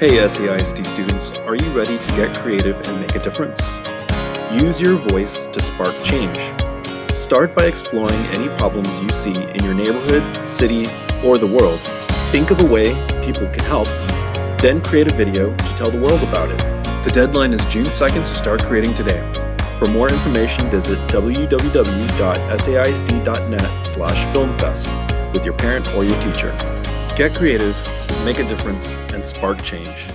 Hey SAISD students, are you ready to get creative and make a difference? Use your voice to spark change. Start by exploring any problems you see in your neighborhood, city, or the world. Think of a way people can help, then create a video to tell the world about it. The deadline is June 2nd, so start creating today. For more information, visit www.saisd.net slash filmfest with your parent or your teacher. Get creative, make a difference, and spark change.